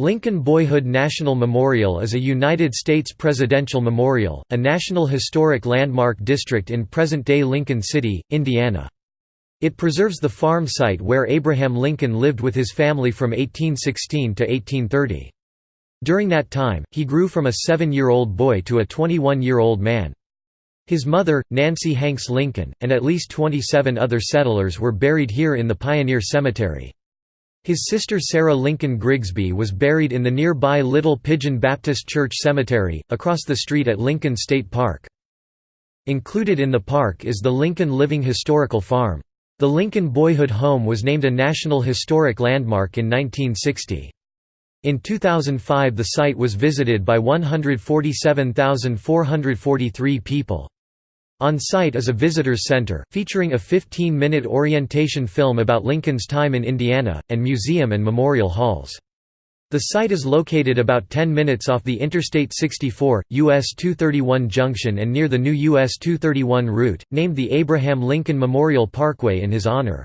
Lincoln Boyhood National Memorial is a United States presidential memorial, a National Historic Landmark district in present-day Lincoln City, Indiana. It preserves the farm site where Abraham Lincoln lived with his family from 1816 to 1830. During that time, he grew from a seven-year-old boy to a 21-year-old man. His mother, Nancy Hanks Lincoln, and at least 27 other settlers were buried here in the Pioneer Cemetery. His sister Sarah Lincoln Grigsby was buried in the nearby Little Pigeon Baptist Church Cemetery, across the street at Lincoln State Park. Included in the park is the Lincoln Living Historical Farm. The Lincoln Boyhood Home was named a National Historic Landmark in 1960. In 2005 the site was visited by 147,443 people. On site is a visitors center, featuring a 15-minute orientation film about Lincoln's time in Indiana, and museum and memorial halls. The site is located about 10 minutes off the Interstate 64, US 231 junction and near the new US 231 route, named the Abraham Lincoln Memorial Parkway in his honor.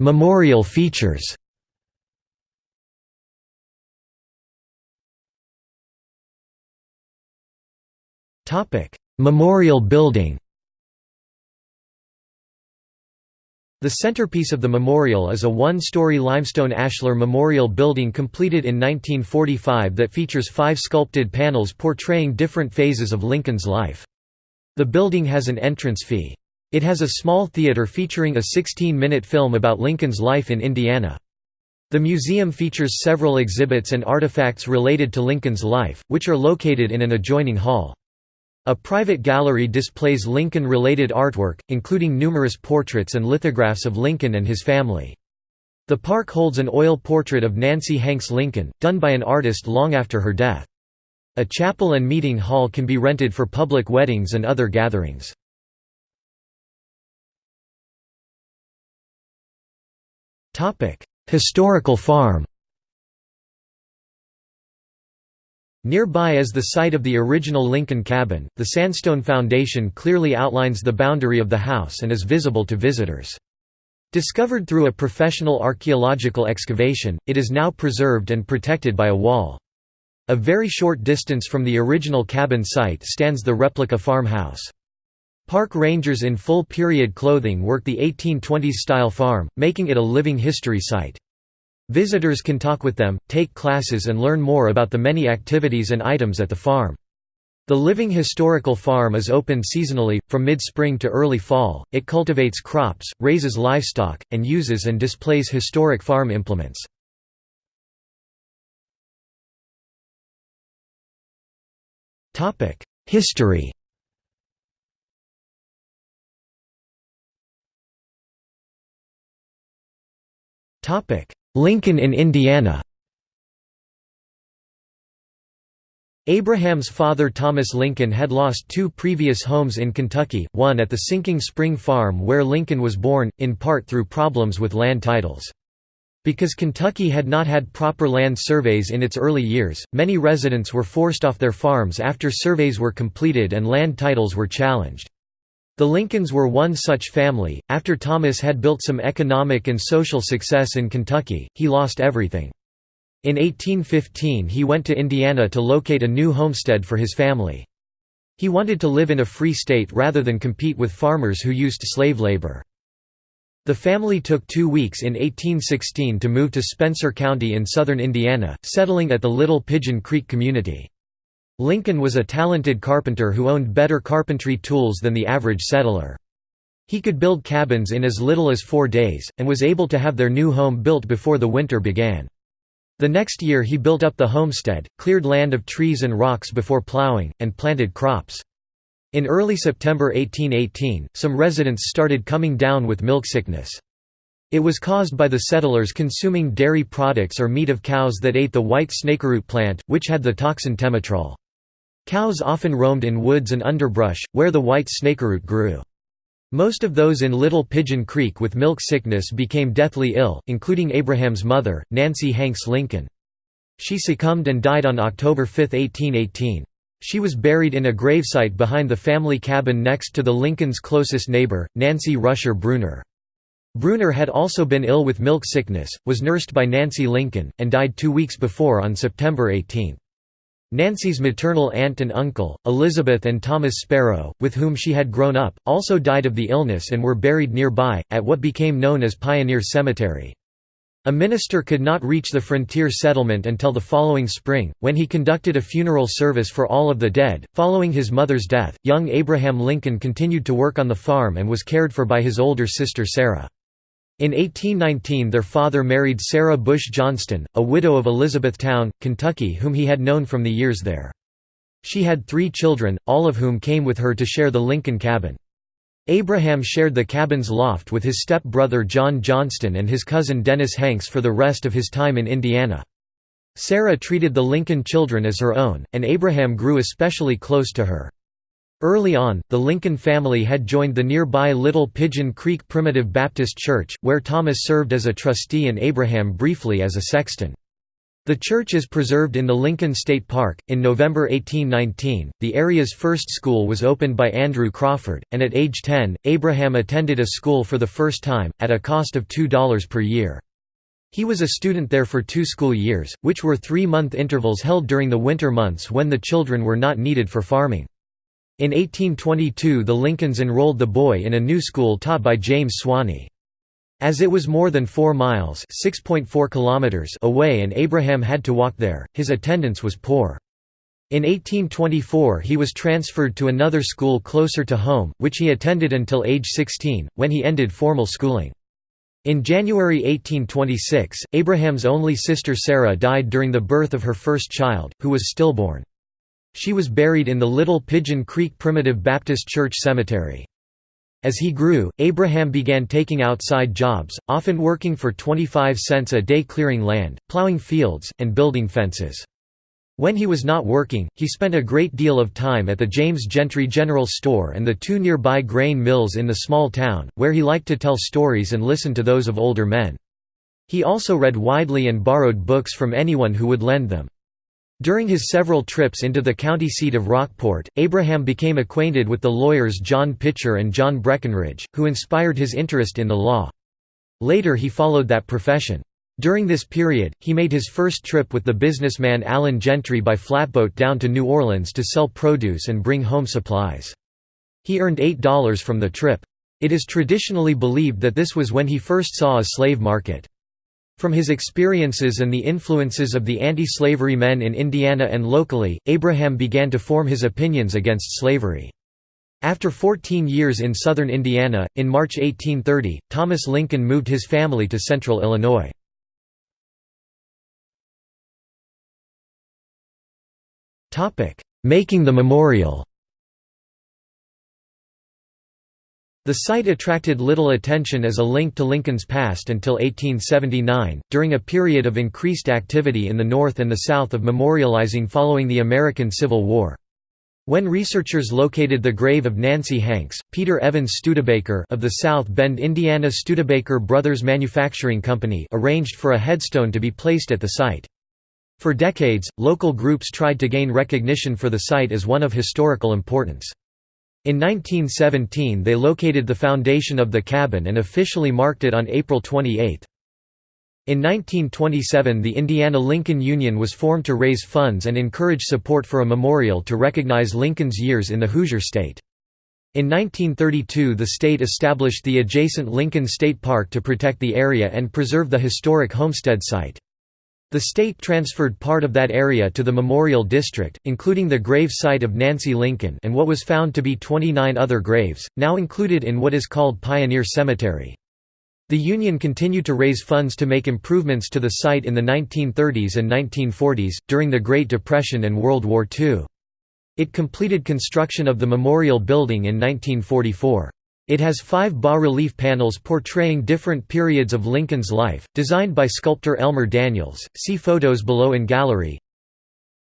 Memorial features Memorial building The centerpiece of the memorial is a one-story limestone ashlar memorial building completed in 1945 that features five sculpted panels portraying different phases of Lincoln's life. The building has an entrance fee. It has a small theater featuring a 16-minute film about Lincoln's life in Indiana. The museum features several exhibits and artifacts related to Lincoln's life, which are located in an adjoining hall. A private gallery displays Lincoln-related artwork, including numerous portraits and lithographs of Lincoln and his family. The park holds an oil portrait of Nancy Hanks Lincoln, done by an artist long after her death. A chapel and meeting hall can be rented for public weddings and other gatherings. Historical farm Nearby is the site of the original Lincoln cabin. The sandstone foundation clearly outlines the boundary of the house and is visible to visitors. Discovered through a professional archaeological excavation, it is now preserved and protected by a wall. A very short distance from the original cabin site stands the replica farmhouse. Park rangers in full period clothing work the 1820s-style farm, making it a living history site. Visitors can talk with them, take classes and learn more about the many activities and items at the farm. The Living Historical Farm is open seasonally, from mid-spring to early fall. It cultivates crops, raises livestock, and uses and displays historic farm implements. History Topic: Lincoln in Indiana Abraham's father Thomas Lincoln had lost two previous homes in Kentucky, one at the Sinking Spring Farm where Lincoln was born, in part through problems with land titles. Because Kentucky had not had proper land surveys in its early years, many residents were forced off their farms after surveys were completed and land titles were challenged. The Lincolns were one such family. After Thomas had built some economic and social success in Kentucky, he lost everything. In 1815 he went to Indiana to locate a new homestead for his family. He wanted to live in a free state rather than compete with farmers who used slave labor. The family took two weeks in 1816 to move to Spencer County in southern Indiana, settling at the Little Pigeon Creek community. Lincoln was a talented carpenter who owned better carpentry tools than the average settler. He could build cabins in as little as four days, and was able to have their new home built before the winter began. The next year he built up the homestead, cleared land of trees and rocks before plowing, and planted crops. In early September 1818, some residents started coming down with milk sickness. It was caused by the settlers consuming dairy products or meat of cows that ate the white snakeroot plant, which had the toxin tremetol. Cows often roamed in woods and underbrush, where the white snakeroot grew. Most of those in Little Pigeon Creek with milk sickness became deathly ill, including Abraham's mother, Nancy Hanks Lincoln. She succumbed and died on October 5, 1818. She was buried in a gravesite behind the family cabin next to the Lincolns' closest neighbor, Nancy Rusher Bruner. Bruner had also been ill with milk sickness, was nursed by Nancy Lincoln, and died two weeks before on September 18. Nancy's maternal aunt and uncle, Elizabeth and Thomas Sparrow, with whom she had grown up, also died of the illness and were buried nearby, at what became known as Pioneer Cemetery. A minister could not reach the frontier settlement until the following spring, when he conducted a funeral service for all of the dead. Following his mother's death, young Abraham Lincoln continued to work on the farm and was cared for by his older sister Sarah. In 1819 their father married Sarah Bush Johnston, a widow of Elizabethtown, Kentucky whom he had known from the years there. She had three children, all of whom came with her to share the Lincoln cabin. Abraham shared the cabin's loft with his step-brother John Johnston and his cousin Dennis Hanks for the rest of his time in Indiana. Sarah treated the Lincoln children as her own, and Abraham grew especially close to her. Early on, the Lincoln family had joined the nearby Little Pigeon Creek Primitive Baptist Church, where Thomas served as a trustee and Abraham briefly as a sexton. The church is preserved in the Lincoln State Park. In November 1819, the area's first school was opened by Andrew Crawford, and at age 10, Abraham attended a school for the first time, at a cost of $2 per year. He was a student there for two school years, which were three-month intervals held during the winter months when the children were not needed for farming. In 1822 the Lincolns enrolled the boy in a new school taught by James Swaney. As it was more than 4 miles away and Abraham had to walk there, his attendance was poor. In 1824 he was transferred to another school closer to home, which he attended until age 16, when he ended formal schooling. In January 1826, Abraham's only sister Sarah died during the birth of her first child, who was stillborn. She was buried in the Little Pigeon Creek Primitive Baptist Church Cemetery. As he grew, Abraham began taking outside jobs, often working for 25 cents a day clearing land, plowing fields, and building fences. When he was not working, he spent a great deal of time at the James Gentry General Store and the two nearby grain mills in the small town, where he liked to tell stories and listen to those of older men. He also read widely and borrowed books from anyone who would lend them. During his several trips into the county seat of Rockport, Abraham became acquainted with the lawyers John Pitcher and John Breckinridge, who inspired his interest in the law. Later he followed that profession. During this period, he made his first trip with the businessman Allen Gentry by flatboat down to New Orleans to sell produce and bring home supplies. He earned $8 from the trip. It is traditionally believed that this was when he first saw a slave market. From his experiences and the influences of the anti-slavery men in Indiana and locally, Abraham began to form his opinions against slavery. After 14 years in southern Indiana, in March 1830, Thomas Lincoln moved his family to central Illinois. Making the memorial The site attracted little attention as a link to Lincoln's past until 1879, during a period of increased activity in the North and the South of memorializing following the American Civil War. When researchers located the grave of Nancy Hanks, Peter Evans Studebaker of the South Bend, Indiana Studebaker Brothers Manufacturing Company arranged for a headstone to be placed at the site. For decades, local groups tried to gain recognition for the site as one of historical importance. In 1917 they located the foundation of the cabin and officially marked it on April 28. In 1927 the Indiana Lincoln Union was formed to raise funds and encourage support for a memorial to recognize Lincoln's years in the Hoosier State. In 1932 the state established the adjacent Lincoln State Park to protect the area and preserve the historic homestead site. The state transferred part of that area to the Memorial District, including the grave site of Nancy Lincoln and what was found to be 29 other graves, now included in what is called Pioneer Cemetery. The Union continued to raise funds to make improvements to the site in the 1930s and 1940s, during the Great Depression and World War II. It completed construction of the Memorial Building in 1944. It has five bas-relief panels portraying different periods of Lincoln's life, designed by sculptor Elmer Daniels, see photos below in gallery.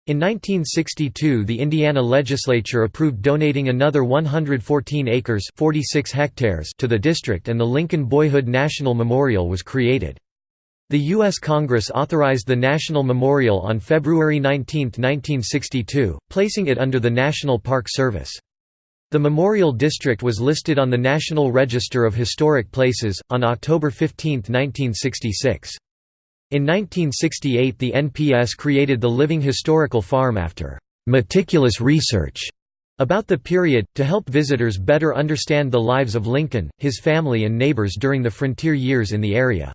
In 1962 the Indiana legislature approved donating another 114 acres 46 hectares to the district and the Lincoln Boyhood National Memorial was created. The U.S. Congress authorized the National Memorial on February 19, 1962, placing it under the National Park Service. The Memorial District was listed on the National Register of Historic Places, on October 15, 1966. In 1968 the NPS created the Living Historical Farm after "...meticulous research." about the period, to help visitors better understand the lives of Lincoln, his family and neighbors during the frontier years in the area.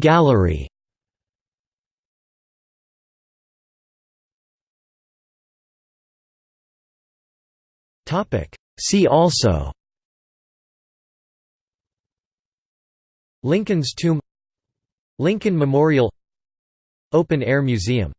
Gallery See also. Lincoln's tomb. Lincoln Memorial. Open Air Museum